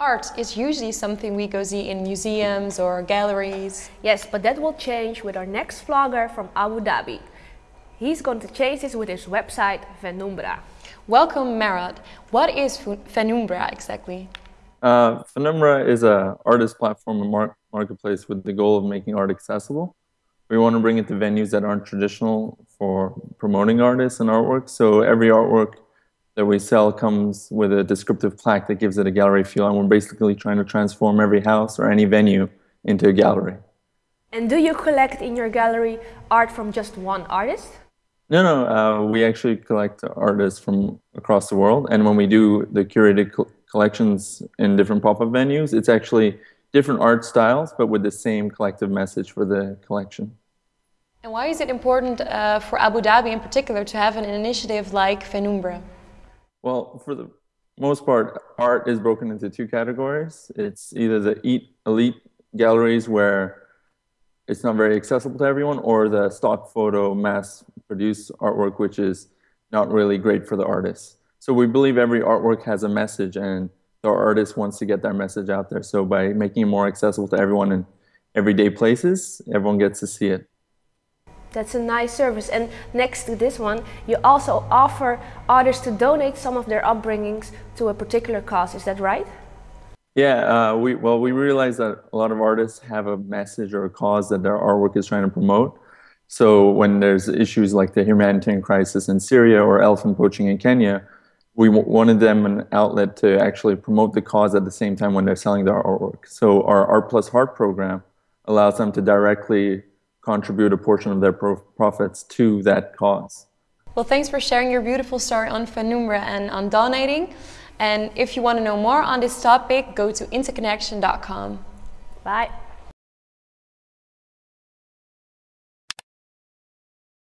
Art is usually something we go see in museums or galleries. Yes, but that will change with our next vlogger from Abu Dhabi. He's going to change this with his website Venumbra. Welcome Marat. What is Venumbra exactly? Uh, Venumbra is an artist platform and mar marketplace with the goal of making art accessible. We want to bring it to venues that aren't traditional for promoting artists and artwork. So every artwork that we sell comes with a descriptive plaque that gives it a gallery feel. And we're basically trying to transform every house or any venue into a gallery. And do you collect in your gallery art from just one artist? No, no. Uh, we actually collect artists from across the world. And when we do the curated co collections in different pop-up venues, it's actually different art styles, but with the same collective message for the collection. And why is it important uh, for Abu Dhabi in particular to have an initiative like Venumbra? Well, for the most part, art is broken into two categories. It's either the elite galleries where it's not very accessible to everyone, or the stock photo mass produced artwork, which is not really great for the artists. So we believe every artwork has a message and the artist wants to get their message out there. So by making it more accessible to everyone in everyday places, everyone gets to see it. That's a nice service. And next to this one, you also offer artists to donate some of their upbringings to a particular cause. Is that right? Yeah, uh, we, well, we realize that a lot of artists have a message or a cause that their artwork is trying to promote. So when there's issues like the humanitarian crisis in Syria or elephant poaching in Kenya, we wanted them an outlet to actually promote the cause at the same time when they're selling their artwork. So our Art Plus Heart program allows them to directly contribute a portion of their profits to that cause. Well, thanks for sharing your beautiful story on Venumbra and on donating. And if you want to know more on this topic, go to interconnection.com. Bye.